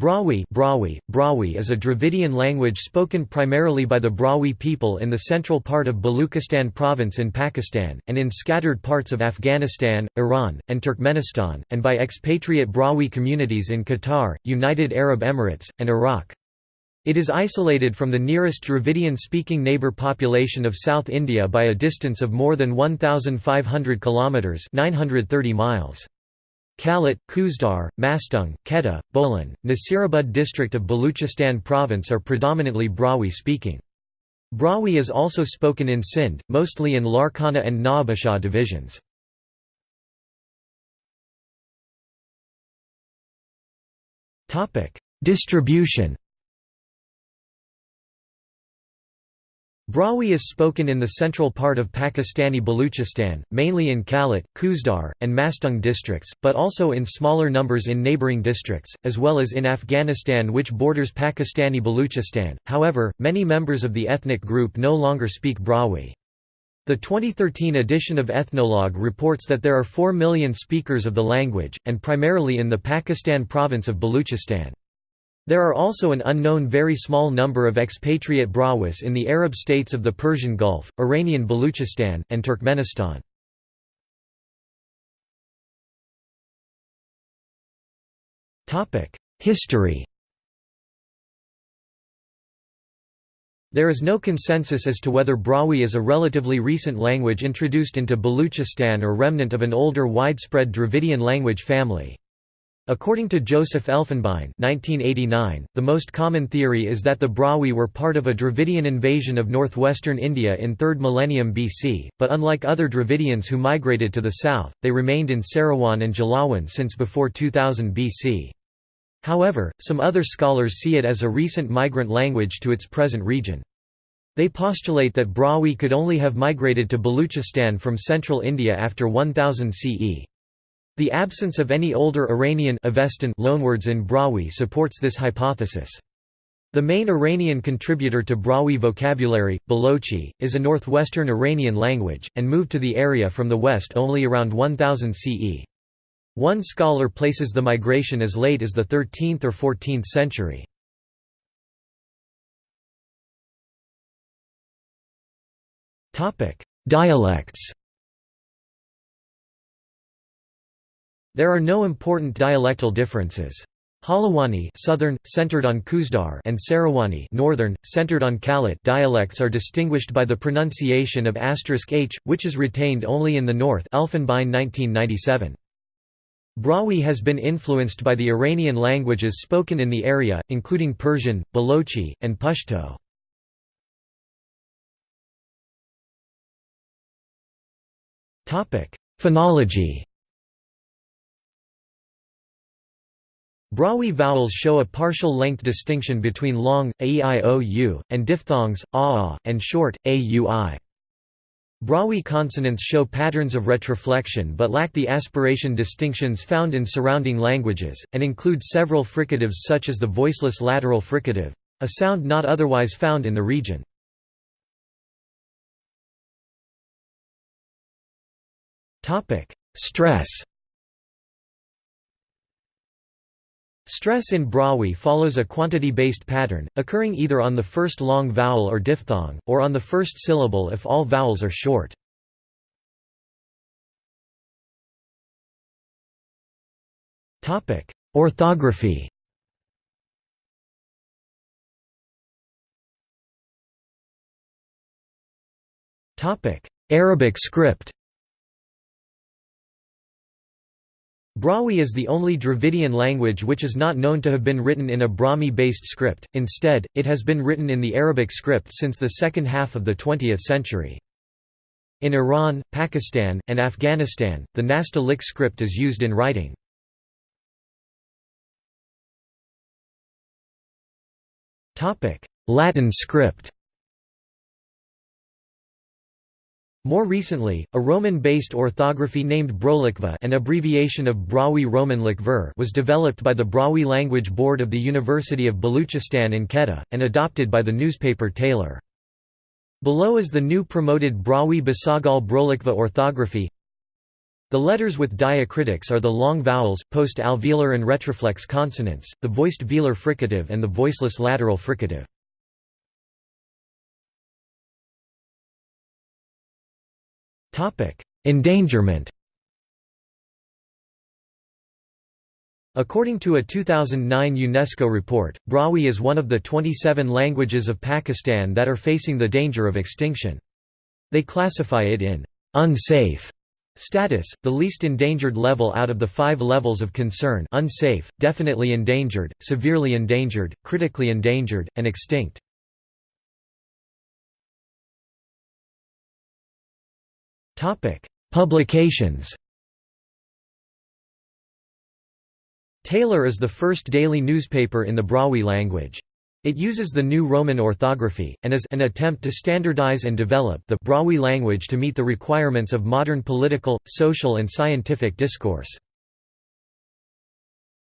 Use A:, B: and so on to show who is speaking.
A: Brahui, Brahui, Brahui is a Dravidian language spoken primarily by the Brahui people in the central part of Baluchistan province in Pakistan, and in scattered parts of Afghanistan, Iran, and Turkmenistan, and by expatriate Brahui communities in Qatar, United Arab Emirates, and Iraq. It is isolated from the nearest Dravidian-speaking neighbour population of South India by a distance of more than 1,500 kilometres 930 miles. Kalat, Khuzdar, Mastung, Quetta, Bolan, Nasirabad district of Baluchistan province are predominantly Brahui speaking. Brahui is also spoken in Sindh, mostly in Larkana and Nawabshah divisions. Distribution Brahui is spoken in the central part of Pakistani Baluchistan, mainly in Kalat, Khuzdar, and Mastung districts, but also in smaller numbers in neighbouring districts, as well as in Afghanistan which borders Pakistani Baluchistan. However, many members of the ethnic group no longer speak Brahui. The 2013 edition of Ethnologue reports that there are 4 million speakers of the language, and primarily in the Pakistan province of Baluchistan. There are also an unknown very small number of expatriate Brahuis in the Arab states of the Persian Gulf, Iranian Baluchistan, and Turkmenistan. History There is no consensus as to whether Brahui is a relatively recent language introduced into Baluchistan or remnant of an older widespread Dravidian language family. According to Joseph Elfenbein 1989, the most common theory is that the Brahui were part of a Dravidian invasion of northwestern India in 3rd millennium BC, but unlike other Dravidians who migrated to the south, they remained in Sarawan and Jalawan since before 2000 BC. However, some other scholars see it as a recent migrant language to its present region. They postulate that Brahui could only have migrated to Baluchistan from central India after 1000 CE. The absence of any older Iranian Avestan loanwords in Brahui supports this hypothesis. The main Iranian contributor to Brahui vocabulary, Balochi, is a northwestern Iranian language, and moved to the area from the west only around 1000 CE. One scholar places the migration as late as the 13th or 14th century. Dialects There are no important dialectal differences. Halawani southern, centered on Khuzdar and Sarawani northern, centered on Kalat dialects are distinguished by the pronunciation of *h, which is retained only in the north Elfenbein 1997. Brahui has been influenced by the Iranian languages spoken in the area, including Persian, Balochi, and Pashto. Phonology Brahui vowels show a partial length distinction between long, a-i-o-u, and diphthongs, a-a, and short, a-u-i. Brahui consonants show patterns of retroflexion but lack the aspiration distinctions found in surrounding languages, and include several fricatives such as the voiceless lateral fricative—a sound not otherwise found in the region. Stress Stress in Brahui follows a quantity-based pattern, occurring either on the first long vowel or diphthong, or on the first syllable if all vowels are short. Orthography Arabic script Brahui is the only Dravidian language which is not known to have been written in a Brahmi-based script, instead, it has been written in the Arabic script since the second half of the 20th century. In Iran, Pakistan, and Afghanistan, the Nastaliq script is used in writing. Latin script More recently, a Roman-based orthography named Brolikva an abbreviation of Brahui Roman Likver was developed by the Brahui Language Board of the University of Baluchistan in Quetta, and adopted by the newspaper Talár. Below is the new promoted Brahui Basagal Brolikva orthography The letters with diacritics are the long vowels, post-alveolar and retroflex consonants, the voiced velar fricative and the voiceless lateral fricative. Endangerment According to a 2009 UNESCO report, Brahui is one of the 27 languages of Pakistan that are facing the danger of extinction. They classify it in unsafe status, the least endangered level out of the five levels of concern unsafe, definitely endangered, severely endangered, critically endangered, and extinct. Publications Talár is the first daily newspaper in the Brahui language. It uses the new Roman orthography, and is an attempt to standardize and develop the Brahui language to meet the requirements of modern political, social and scientific discourse.